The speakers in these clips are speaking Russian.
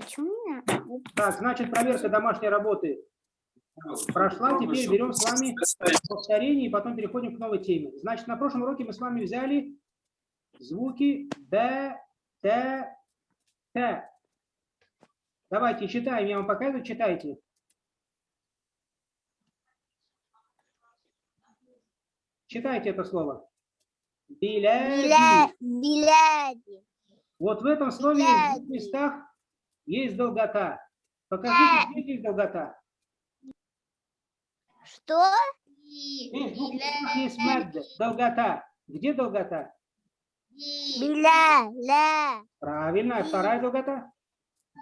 Почему меня? Так, значит, проверка домашней работы прошла. Теперь берем с вами повторение и потом переходим к новой теме. Значит, на прошлом уроке мы с вами взяли звуки Б, Т, Т. Давайте читаем, я вам показываю, читайте. Читайте это слово. Биляди. Биля- Биляди. Вот в этом слове есть в Биляди. местах есть долгота. Покажите, где здесь долгота. Что? Здесь есть мед, долгота. Где долгота? Биля, ля. Правильно. Вторая долгота?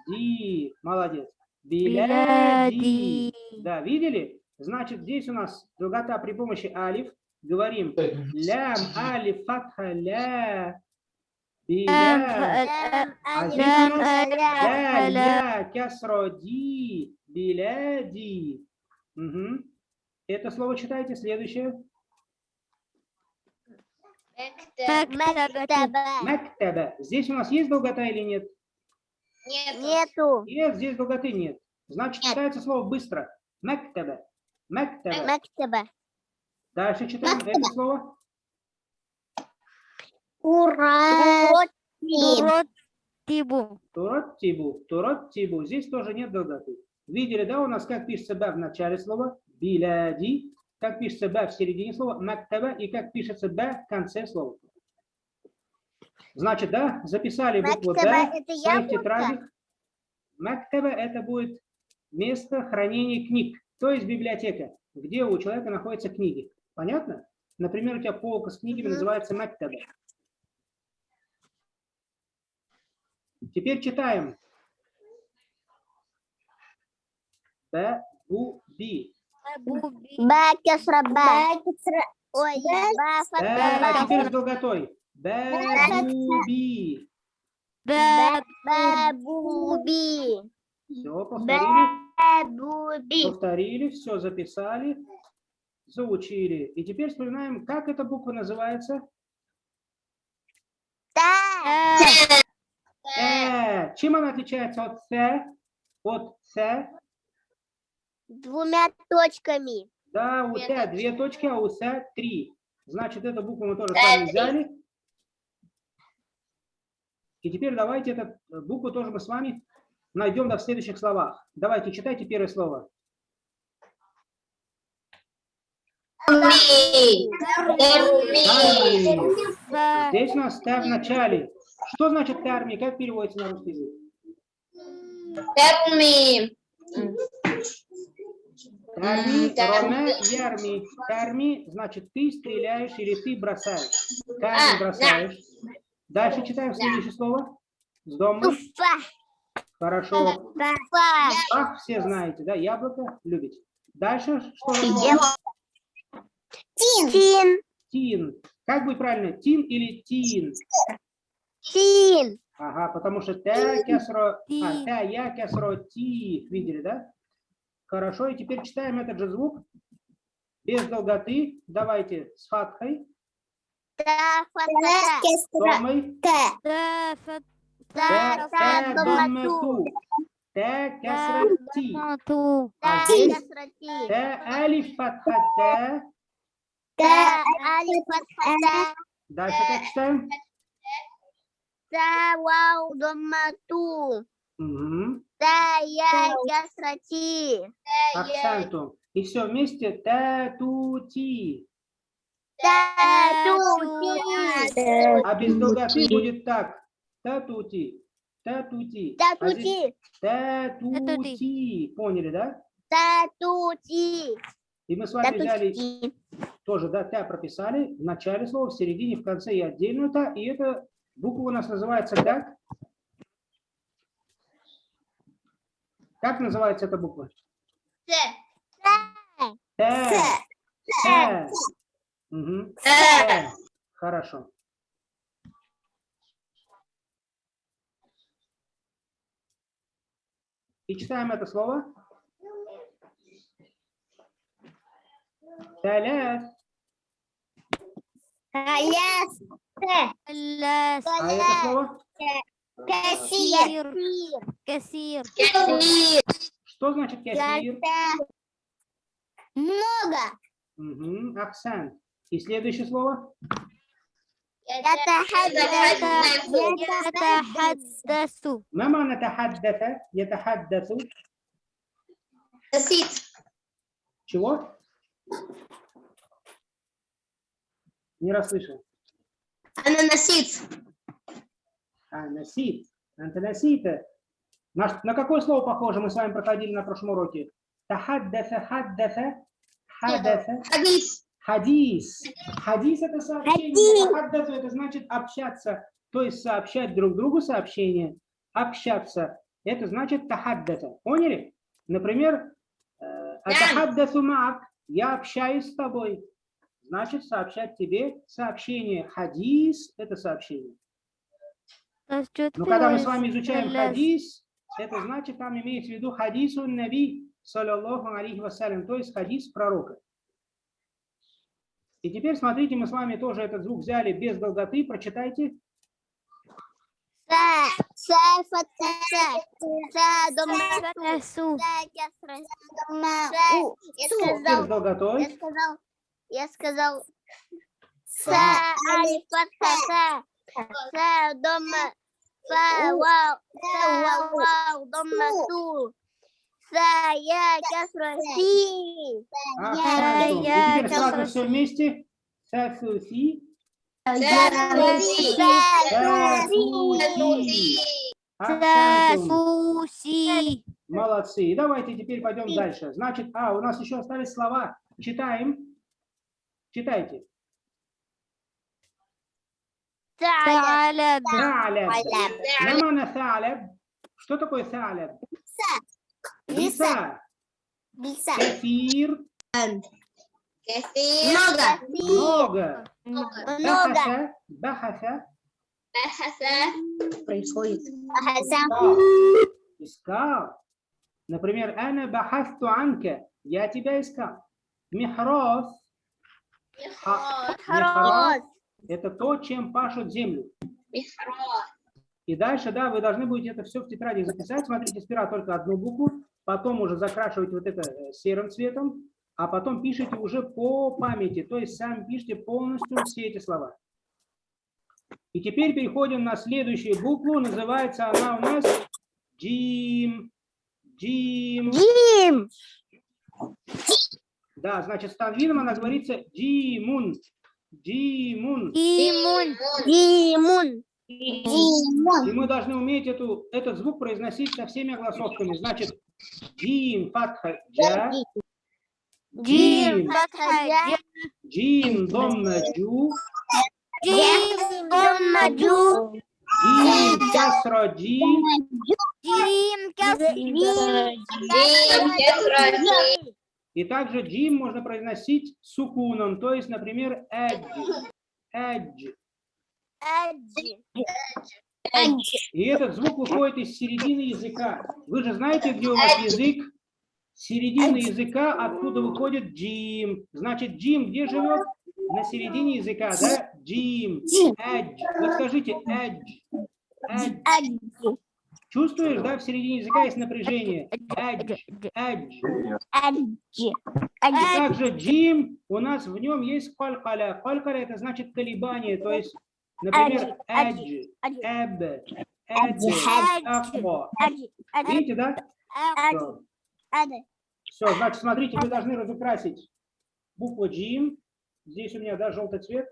Ди. Молодец. Биляди. Да, видели? Значит, здесь у нас долгота при помощи алиф. Говорим лям, алиф, фатха, ля. Биля. Здесь у нас ля, ля, кясро, ди, биляди. Мгм. Это слово читайте. Следующее. Мактаба. Мактаба. Здесь у нас есть долгота или нет? Нету. Нет, здесь долготы нет. Значит, Нет. читается слово быстро. Мактаба. Мактаба. Мактаба. Дальше читаем это слово. Ура. Тибу. Туроттибу. Туроттибу. Здесь тоже нет долготы. Видели, да, у нас как пишется б в начале слова? Биляди. Как пишется б в середине слова? Мактаба. И как пишется б в конце слова. Значит, да, записали букву Д Мактаба в своих тетрадях. Мактаба это будет место хранения книг, то есть библиотека, где у человека находятся книги. Понятно? Например, у тебя полка с книгами называется мактаба. Теперь читаем. Б, бу, би. Ба, кесра, ба. Ой, ба, Э, теперь с долготой. Б, бу, би. Ба, бабуби. Все, повторили. Бабуби. Повторили, все записали, заучили. И теперь вспоминаем, как эта буква называется. Та. Э. Чем она отличается от С? От С? Двумя точками. Да, у Т две точки, а у С три. Значит, эту букву мы тоже с вами взяли. И теперь давайте эту букву тоже мы с вами найдем да, в следующих словах. Давайте, читайте первое слово. Здесь у нас Т в начале. Что значит тарми? Как переводится на русский язык? Тарми, роме, ярми. Тарми значит ты стреляешь или ты бросаешь. Тарми бросаешь. Дальше читаем следующее слово. С дома. Хорошо. Ах, все знаете, да? Яблоко любите. Дальше что? слово? Тин. Тин. Как будет правильно? Тин или тин? Тин. Ага, потому что т кесро, а, т я кесро ти. Видели, да? Хорошо, и теперь читаем этот же звук. Без долготы. Давайте с фатхой, Та, Т, т. Т кесро ти. А здесь т алиф фатха т. Та, али, фатха. Дальше как читаем? Та, вау, дома, ту. Угу. Та, я, кесра, ти. Акцентум. И все вместе. Т, ту, ти. Та, ту, ти. А без долготы будет так. Татути. Татути. Та, А ту, здесь ти. Татути. Поняли, да? Та, ту, ти. И мы с Та, вами ту, взяли ти. тоже, да, та прописали в начале слова, в середине, в конце и отдельную та. И эта буква у нас называется как? Как называется эта буква? Т. Т. Т. Хорошо. И читаем это слово. Таляс. Таляс. Та. Ляс. А это слово? Кассир. Кассир. Что значит кассир? Много. Мгм, Акцент. И следующее слово? يتحدث يتحدث ما معنى تحدث يتحدث نسيت чего? Не расслышал. أنا نسيت А, насит. Анта насита. На, на какое слово похоже мы с вами проходили на прошлом уроке? Тахаддафа, хаддафа, хадафа, حديث хадис. Хадис это сообщение. Тахаддафа это значит общаться, то есть сообщать друг другу сообщение. Общаться. Это значит тахаддафа. Поняли? Например, э, атахаддафу маак. Я общаюсь с тобой. значит сообщать тебе сообщение. Хадис – это сообщение. Но когда мы с вами изучаем хадис, это значит, там имеется в виду хадису наби, саллиллаху алейхи вассалям, то есть хадис пророка. И теперь смотрите, мы с вами тоже этот звук взяли без долготы, прочитайте. Без долготой. Я сказал Са Алифатха Са Дома Са Вау Са Вау Дома Су Са Я Касра Си Я Касра Си сразу все вместе. Са Су Молодцы. Давайте теперь пойдем дальше. Значит, а, у нас еще остались слова. Читаем. Читайте. Салеб. Саляб. Мамана саляб. Что такое Салеб? Биса. Биса. Кефир. Кефир. Много. Много. Много. Бахаса. Бахаса. Происходит. Бахаса. Искал. Например, «Ана бахасту анке. Я тебя искал. Михрос. Ха- Михрос. Это то, чем пашут землю. И дальше, да, вы должны будете это все в тетради записать. Смотрите, сперва только одну букву, потом уже закрашиваете вот это э, серым цветом, а потом пишите уже по памяти, то есть сами пишите полностью все эти слова. И теперь переходим на следующую букву, называется она у нас Джим. Джим. Дим Да, значит, с танвином она говорится Джимун. Джимун. Имун. Димун Димун И мы должны уметь эту, этот звук произносить со всеми огласовками. Значит, джим, фатха, джа, Джим. Фатха. Джа. джим, домна, джу, Джим. Домма. Джу. джим, касра, джи, Джим. Кассир. И также джим можно произносить сукуном, то есть, например, эдж, эдж. И этот звук выходит из середины языка. Вы же знаете, где у нас язык? Середина языка, откуда выходит джим. Значит, джим где живет? На середине языка, да? Джим, эдж. Вот скажите, эдж. Эдж. Чувствуешь, да, в середине языка есть напряжение. Эдж, эдж. И также джим, у нас в нем есть калькаля. Калькаля это значит колебание, то есть, например, эдж, эб, эдж. Видите, да? Все, значит, смотрите, вы должны разукрасить букву джим. Здесь у меня, да, желтый цвет.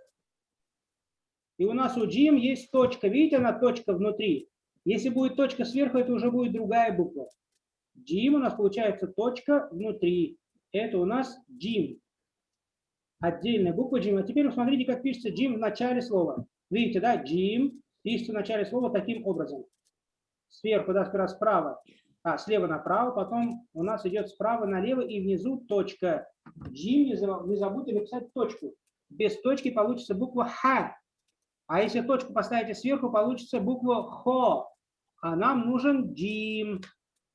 И у нас у джим есть точка. Видите, она точка внутри. Если будет точка сверху, это уже будет другая буква. Джим у нас получается точка внутри. Это у нас джим. Отдельная буква джим. А теперь посмотрите, как пишется джим в начале слова. Видите, да, джим пишется в начале слова таким образом. Сверху, да, сперва справа, а, слева направо, потом у нас идет справа налево и внизу точка. Джим, не забудьте написать точку. Без точки получится буква Х. А если точку поставите сверху, получится буква Хо. А нам нужен Джим.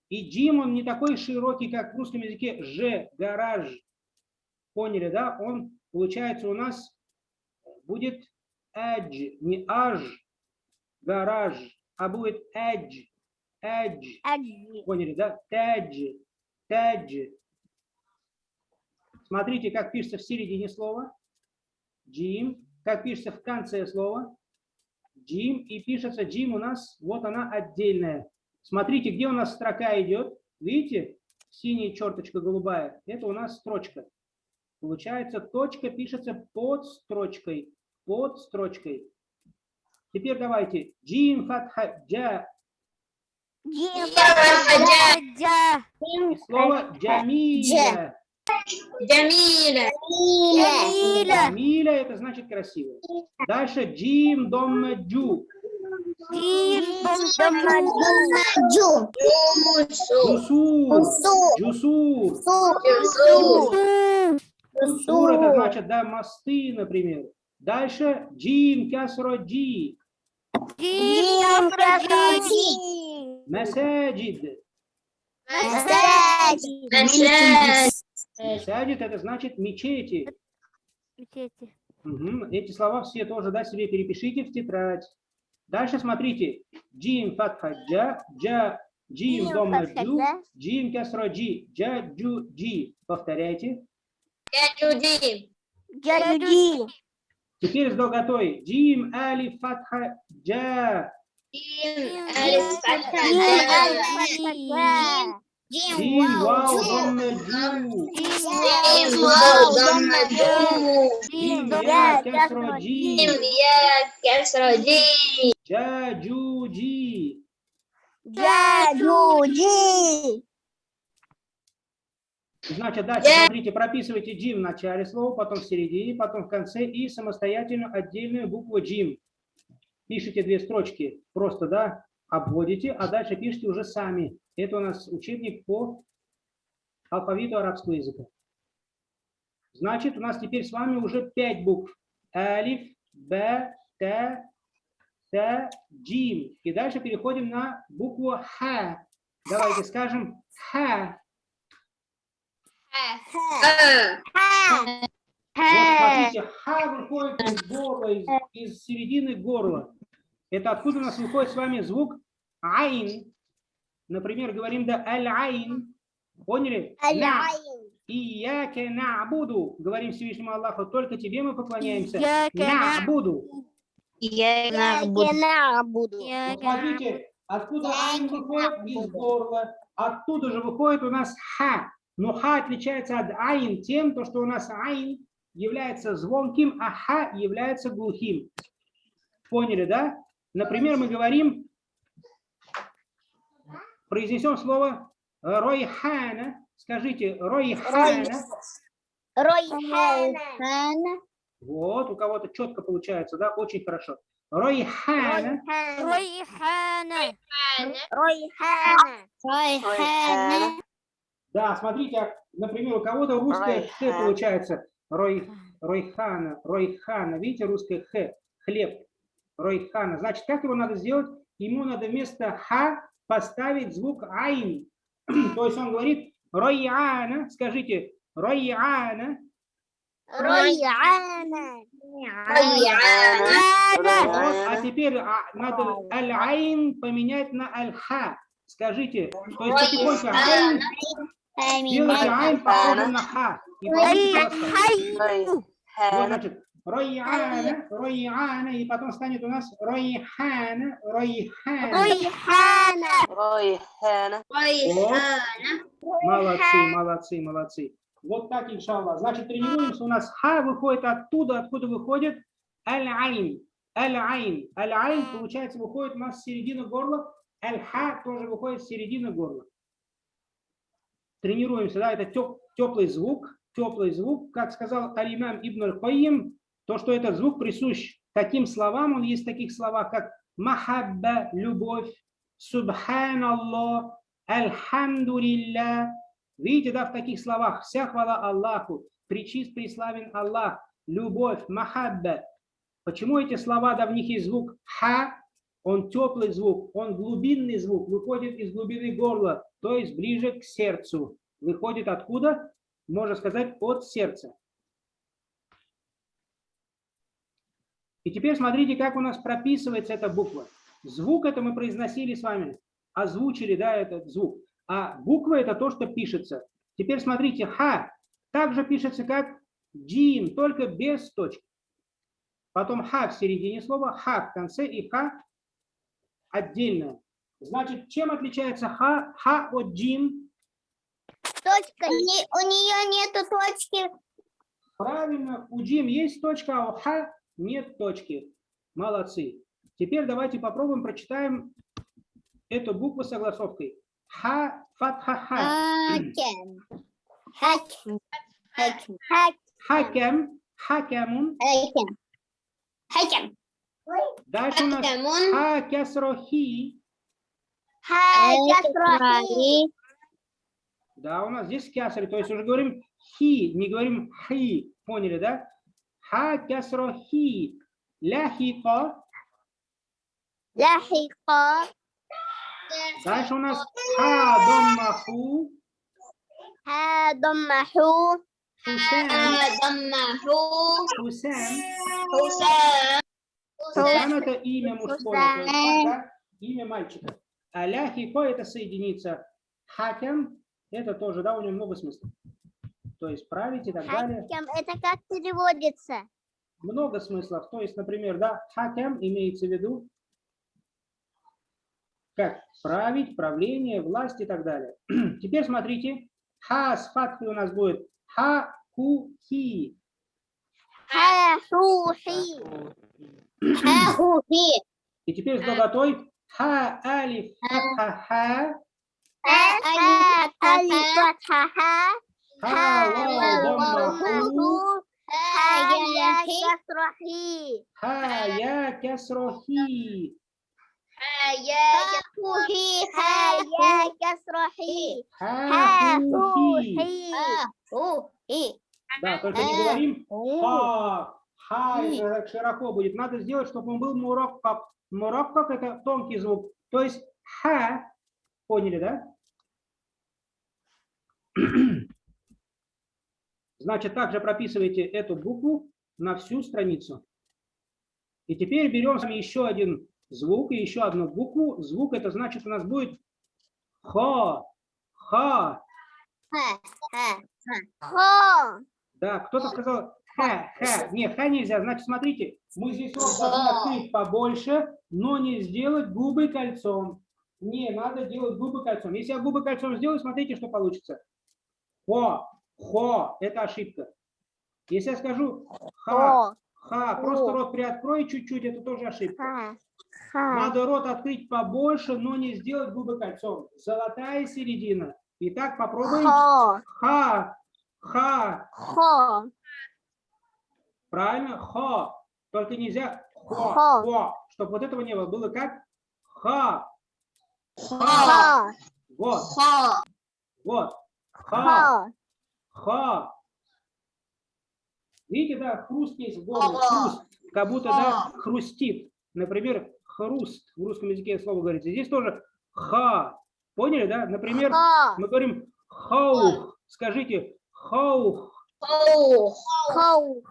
И Джим, он не такой широкий, как в русском языке Ж, гараж. Поняли, да? Он, получается, у нас будет Эдж, не Аж, гараж. а будет edge. Edge. Аджи. Поняли, да? Тедж. Тедж. Смотрите, как пишется в середине слова. Джим. Как пишется в конце слова. Джим. И пишется Джим у нас, вот она отдельная. Смотрите, где у нас строка идет. Видите? Синяя черточка голубая. Это у нас строчка. Получается, точка пишется под строчкой. Под строчкой. Теперь давайте. Джим фатха джа. Джим. Хаджа. Джа. Слово джамиля. Джамиля. Джамиля. Джамиля это значит красиво. Дальше джим дом джу. Джим. Домаду. Джу. Усу. Джусур. Усу. Джусур. Это значит, да, мосты, например. Дальше джим кясро джи. Джим. Масаджид. Масаджид. Масаджид это значит мечети. Мечети. Мгм. Эти слова все тоже, да, себе перепишите в тетрадь. Дальше смотрите. Джим фатха джа, джа, джим Джим дома джу, джа. джим кясро джи, джа, джу, джи. Повторяйте. Яджуди. Джаджи. Теперь с долготой. Джим али фатха джа. Джим. Алиф. Фатха. Джа. Джим вау дома джу. Джим. Вау. Дамма. Джу. Джим Джим. я Я. кясро Джим. джи. Я. Кесра. Джи. Джа, джу, джи. Джаджуджи. Значит, дальше смотрите, прописывайте джим в начале слова, потом в середине, потом в конце и самостоятельно отдельную букву джим. Пишите две строчки, просто, да, обводите, а дальше пишите уже сами. Это у нас учебник по алфавиту арабского языка. Значит, у нас теперь с вами уже пять букв. Алиф, Б, Т, Т, Джим. И дальше переходим на букву Х. Давайте скажем Х. Вот смотрите, ха выходит из горла, из, из середины горла. Это откуда у нас выходит с вами звук айн. Например, говорим да аль-айн. Поняли? На. Ияке нa'буду. Говорим Всевышнему Аллаху, только тебе мы поклоняемся. Буду. Вот Смотрите, откуда айн выходит из горла. Оттуда же выходит у нас ха. Но ха отличается от айн тем, то, что у нас айн является звонким, а ха является глухим. Поняли, да? Например, мы говорим, произнесем слово ройхана. Скажите, ройхана. Ройхана. Вот, у кого-то четко получается, да? Очень хорошо. Ройхана. Ройхана. Ройхана. Ройхана. Да, смотрите, а, например, у кого-то русское х получается. Рой, ройхана, ройхана. Видите, русское х, хлеб. Ройхана. Значит, как его надо сделать? Ему надо вместо ха поставить звук айн. То есть он говорит ройяна. Скажите, ройяна. Райана. Вот, а теперь а, надо аль-айн поменять на аль-ха. Скажите, то есть потихоньку айн, делайте айн похожим на ха. И получится. Вот, значит, Ройяна, Ройяна, и потом станет у нас Ройхана, Ройхана. Ройхана. Ройхана. Райана. Молодцы, молодцы, молодцы. Вот так, иншаллах. Значит, тренируемся. У нас ха выходит оттуда, откуда выходит аль-айн. Аль-айн. Аль-айн, получается, выходит у нас с середины горла. Аль-ха тоже выходит с середины горла. Тренируемся, да, это теплый звук, теплый звук. Как сказал Алимам Ибн Аль-Каим, то, что этот звук присущ таким словам, он есть в таких словах, как махабба, любовь, субханаллах, альхамдулилля. Видите, да, в таких словах вся хвала Аллаху, причист, преславен Аллах, любовь, махабба. Почему эти слова, да, в них есть звук ха, он теплый звук, он глубинный звук, выходит из глубины горла, то есть ближе к сердцу. Выходит откуда? Можно сказать, от сердца. И теперь смотрите, как у нас прописывается эта буква. Звук это мы произносили с вами, озвучили, да, этот звук. А буква это то, что пишется. Теперь смотрите, ха также пишется как джим, только без точки. Потом ха в середине слова, ха в конце и ха отдельно. Значит, чем отличается ха, ха от джим? Точка. Не- у нее нету точки. Правильно, у джим есть точка, а у ха нет точки. Молодцы. Теперь давайте попробуем прочитаем эту букву согласовкой. Ха, фатха, ха. Хакен. Хакен. Хакен. Хакем, хакемун. Хакен. Дальше у нас ха, кесро, хи. Хакен. Да, у нас здесь кясри, то есть уже говорим хи, не говорим хи. Поняли, да? Ха, кесро, хи. Ляхико. Ляхика. Дальше у нас ха, доммаху. Хадамаху. Хусен, Адамаху. Хусен. Хусан. Хусен это имя мужское, да, имя мальчика. А ляхико это соединица. Хакем это тоже, да, у него много смыслов. То есть править и так далее. Хакем. Это как переводится? много смыслов. То есть, например, да, хакем имеется в виду как править, правление, власть и так далее. Теперь смотрите, ха с фатхой у нас будет ха ку хи. Хахухи. Хахухи. И теперь с долготой ха алиф фатха ха, Алифатха. ха вау домма ху, Хаяхи. Ха я кесро хи, Хахухи. Хаяхи. ха ху хи. Хахухи. Да, только не говорим Ха, ха, это так широко будет. Надо сделать, чтобы он был мураккак. Мураккак – это тонкий звук. То есть ха, поняли, да? Значит, также прописывайте эту букву на всю страницу. И теперь берем с вами еще один звук и еще одну букву. Звук это значит у нас будет ха, ха. Хо. Да, кто-то сказал ха, ха. Не, ха нельзя. Значит, смотрите, мы здесь должны открыть побольше, но не сделать губы кольцом. Не, надо делать губы кольцом. Если я губы кольцом сделаю, смотрите, что получится. Хо, хо, это ошибка. Если я скажу ха, ха, просто рот приоткрой чуть-чуть, это тоже ошибка. Ха. Ха. Надо рот открыть побольше, но не сделать губы кольцом. Золотая середина. Итак, попробуем. Хо. Ха, ха, Хо. Правильно? Хо. Только нельзя хо, Хо. хо. Чтобы вот этого не было. Было как? Ха. Хо. Вот, Хо. вот. Ха. Ха. Видите, да, хруст есть в горле. Хруст. Как будто, да, хрустит. Например, хруст. В русском языке слово говорится. Здесь тоже ха. Поняли, да? Например, мы говорим хаух. Скажите хаух. Хо.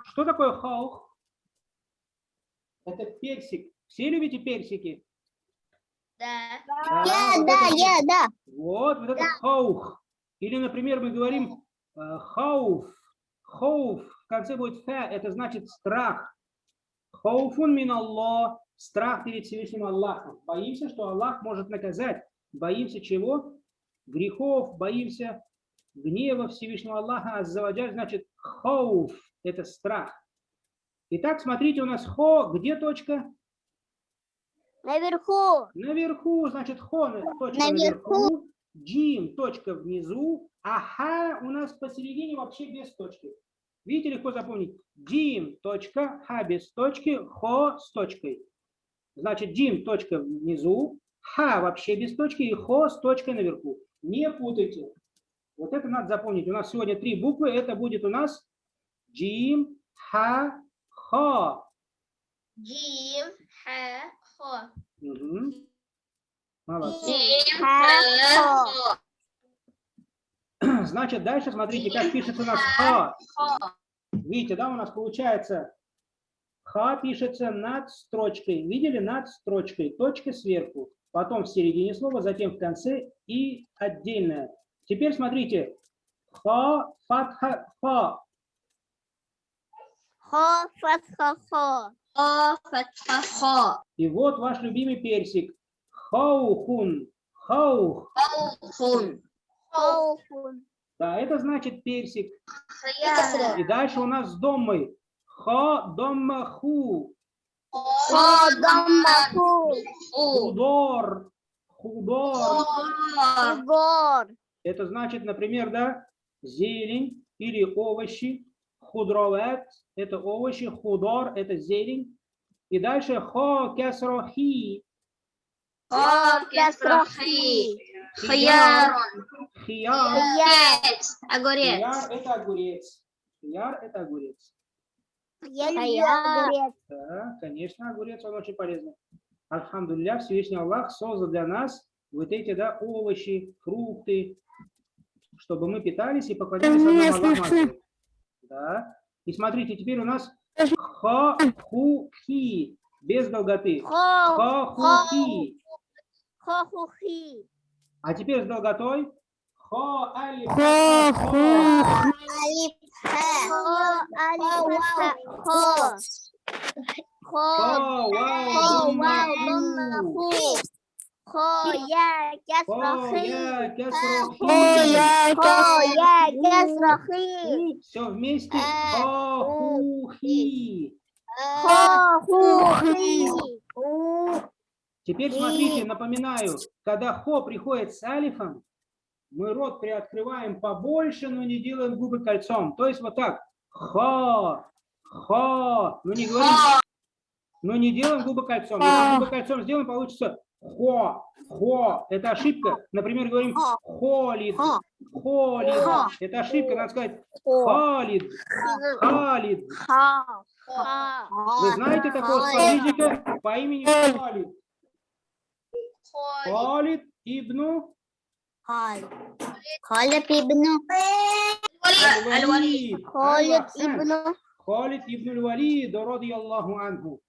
Что такое хаух? Это персик. Все любите персики? Да. Да, Я, вот да, это я, да. Вот, вот это хаух. Или, например, мы говорим э, хауф. Хауф. В конце будет фа, это значит страх. Хауфун мин Аллах. Страх перед Всевышним Аллахом. Боимся, что Аллах может наказать. Боимся чего? Грехов, боимся гнева Всевышнего Аллаха. Аззаваджаль значит хауф. Это страх. Итак, смотрите, у нас хо. Где точка? Наверху. Наверху, значит, хо, точка Наверху. наверху, джим, точка внизу, а ха у нас посередине вообще без точки. Видите, легко запомнить. Джим, точка, ха без точки, хо с точкой. Значит, джим, точка внизу, ха вообще без точки и хо с точкой наверху. Не путайте. Вот это надо запомнить. У нас сегодня три буквы. Это будет у нас джим, ха, хо. Джим. Ха. Хо. Мгм. Молодцы. Хо. Хо. Значит, дальше смотрите, как пишется у нас ха. Видите, да, у нас получается Ха пишется над строчкой. Видели? Над строчкой. Точка сверху. Потом в середине слова, затем в конце и отдельное. Теперь смотрите. Ха, фатха, ха. Хо, фатха, хо. О, фатха, хо. И вот ваш любимый персик. Хаухун. Хаух. Хун. Хоуфун. Да, это значит персик. Хая. И дальше у нас с доммой. Ха, домма, ху. Хо, домма, ху. Ху. Худор. Худор. Хо. Гор. Это значит, например, да, зелень или овощи. Худровет – это овощи, худор – это зелень. И дальше хо кесрохи. Хо. Кесрахи. Хаярон. Хияр. Огурец. Огурец. Хияр – это огурец. Хияр – это огурец. Я люблю огурец. Да, конечно, огурец, он очень полезный. Альхамдулилля, Всевышний Аллах создал для нас вот эти, да, овощи, фрукты, чтобы мы питались и поклонялись Аллаху. Азза. Да. И смотрите, теперь у нас ха, ху, хи, без долготы. Хо, Ха, ху, хи. хо, ху, хи. А теперь с долготой. Ха, алиф, Хо, ху. Алиф, хо, алиф, хо. Хо, хо, вау, домма, ху. Хо, я, кесра, Ха, хи. я, кесра, Хо, я, Хо, я, кесра, хи. Все вместе. Ха, ху, хи. Хо, ху, хи. Теперь смотрите, напоминаю, когда хо приходит с алифом, мы рот приоткрываем побольше, но не делаем губы кольцом. То есть вот так. Хо, хо. Ну не говорим, но не делаем губы кольцом. Если губы кольцом сделаем, получится хо, хо. Это ошибка. Например, говорим холид, Хо. холид. Хо. Это ошибка, надо сказать Хо. халид, халид. Ха, ха. Вы знаете такого сподвижника по имени Халид? Халид ибну Халид ибн Аль-Валид. Халид Ахсан. ибн Халид ибн Аль-Валид, ради Аллаху анху.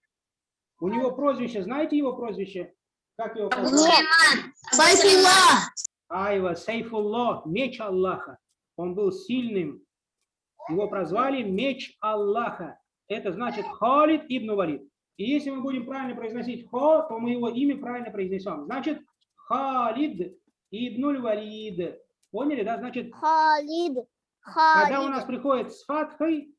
У него прозвище, знаете его прозвище? Как его прозвище? Айва, Сайфуллах, меч Аллаха. Он был сильным. Его прозвали меч Аллаха. Это значит Халид ибн Валид. И если мы будем правильно произносить хо, то мы его имя правильно произнесем. Значит Халид ибн Валид. Поняли, да? Значит, Халид. когда у нас Халид. приходит с фатхой,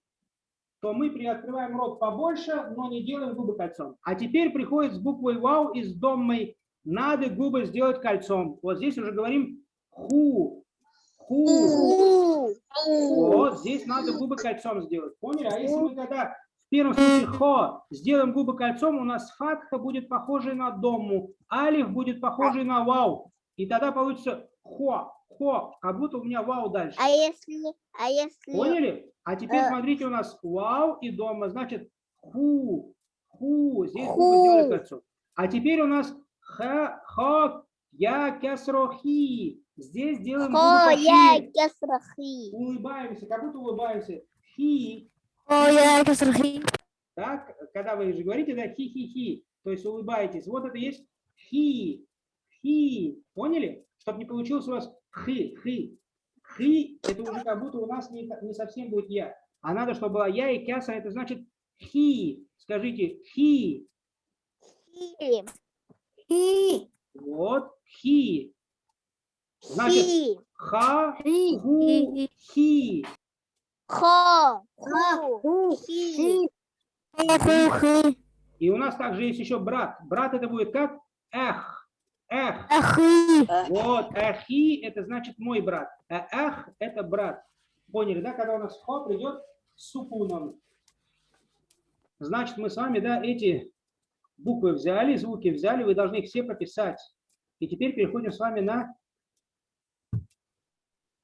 то мы приоткрываем рот побольше, но не делаем губы кольцом. А теперь приходит с буквой вау и с доммой. Надо губы сделать кольцом. Вот здесь уже говорим ху. Ху. Ху. Вот здесь надо губы кольцом сделать. Поняли? А если мы когда первом случае хо сделаем губы кольцом, у нас фатха будет похожей на домму, алиф будет похожий на вау. И тогда получится хо, хо, как будто у меня вау дальше. А если, а если, Поняли? А теперь Э. смотрите, у нас вау и дома, значит ху, ху, здесь Ху. губы сделали кольцом. А теперь у нас ха, ха, я, кесро, хи. Здесь делаем губы хо, я, пошире. кесрахи. Улыбаемся, как будто улыбаемся. Хи. Так, когда вы же говорите, да, хи-хи-хи, то есть улыбаетесь. Вот это есть хи, хи. Поняли? Чтобы не получилось у вас хи, хи. Хи, это уже как будто у нас не, не совсем будет я. А надо, чтобы была я и кяса, это значит хи. Скажите хи. Хи. Хи. Вот хи. Значит, ха, ху, хи. Хо. Ху. Хи. И у нас также есть еще брат. Брат это будет как эх. Эх. Ахи. Вот, ахи это значит мой брат, а ах это брат. Поняли, да? Когда у нас хо придет сукуном. Значит, мы с вами, да, эти буквы взяли, звуки взяли, вы должны их все прописать. И теперь переходим с вами на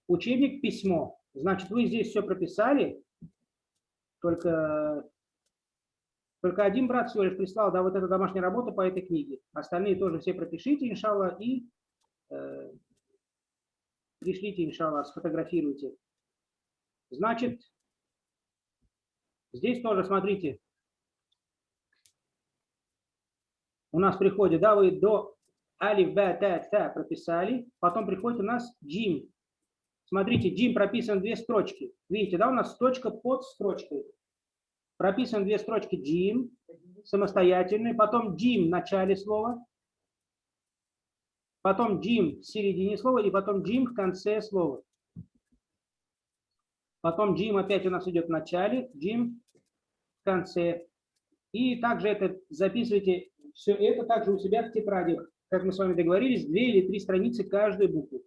учебник письмо. Значит, вы здесь все прописали, только, только один брат всего лишь прислал, да, вот эта домашняя работа по этой книге. Остальные тоже все пропишите, иншалла, и э, пришлите, иншалла, сфотографируйте. Значит, здесь тоже, смотрите, у нас приходит, да, вы до алиф, б, т, т прописали, потом приходит у нас джим. Смотрите, джим прописан две строчки. Видите, да, у нас строчка под строчкой. Прописан две строчки джим, самостоятельные, потом джим в начале слова, потом джим в середине слова и потом джим в конце слова. Потом джим опять у нас идет в начале, джим в конце. И также это записывайте все это также у себя в тетрадях. Как мы с вами договорились, две или три страницы каждой буквы.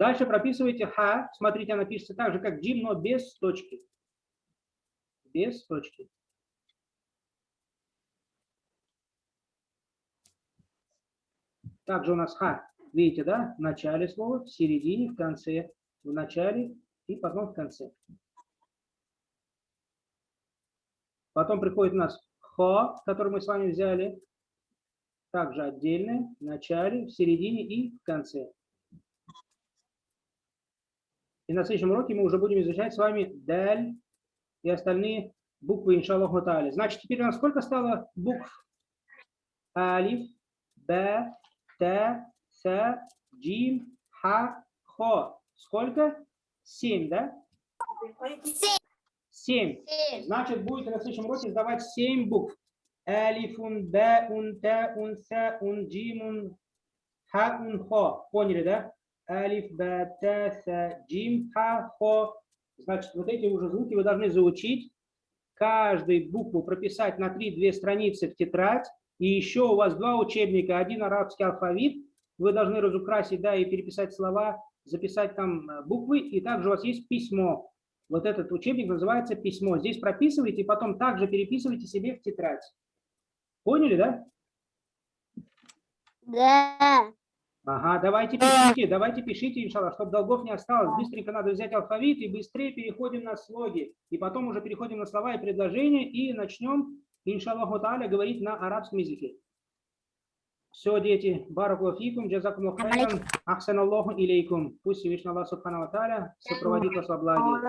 Дальше прописывайте ха. Смотрите, она пишется так же, как джим, но без точки. Без точки. Также у нас ха. Видите, да? В начале слова, в середине, в конце. В начале и потом в конце. Потом приходит у нас хо, который мы с вами взяли. Также отдельно, в начале, в середине и в конце. И на следующем уроке мы уже будем изучать с вами даль и остальные буквы, иншаллаху та'аля. Значит, теперь у нас сколько стало букв? Алиф, Б, Т, С, Джим, Ха, Хо. Сколько? Семь, да? Семь. Семь. Значит, будет на следующем уроке сдавать семь букв. Алифун, Баун, Таун, Саун, Джимун, Хаун, Хо. Поняли, да? Алиф, Ба, Та, Са, Джим, Ха, Хо. Значит, вот эти уже звуки вы должны заучить. Каждую букву прописать на 3-2 страницы в тетрадь. И еще у вас два учебника. Один арабский алфавит. Вы должны разукрасить, да, и переписать слова, записать там э, буквы. И также у вас есть письмо. Вот этот учебник называется «Письмо». Здесь прописывайте, потом также переписывайте себе в тетрадь. Поняли, да? Да. Ага, давайте пишите, давайте пишите, иншаллах, чтобы долгов не осталось. Быстренько надо взять алфавит и быстрее переходим на слоги. И потом уже переходим на слова и предложения и начнем, иншаллаху та'аля, говорить на арабском языке. Все, дети, бараку фикум, джазакум хайран, ахсаналлаху илейкум. Пусть Всевышний Аллах Субхану Тааля сопроводит вас во благе.